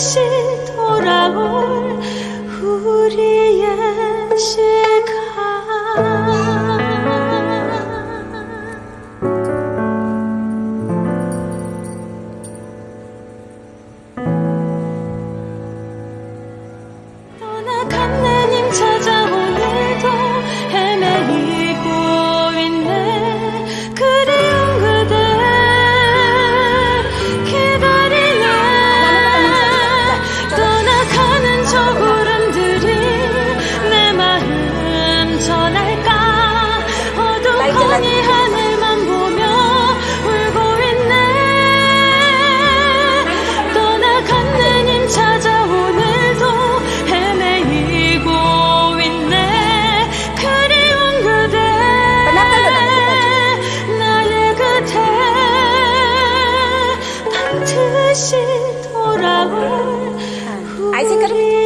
다시 돌아올 우리의 시 마음 전할까? 어두컴이 하늘만 보며 울고 있네. 떠나간 내님 찾아 오늘도 헤매이고 있네. 그리운 그대 나의 그대 반드시 돌아올 우리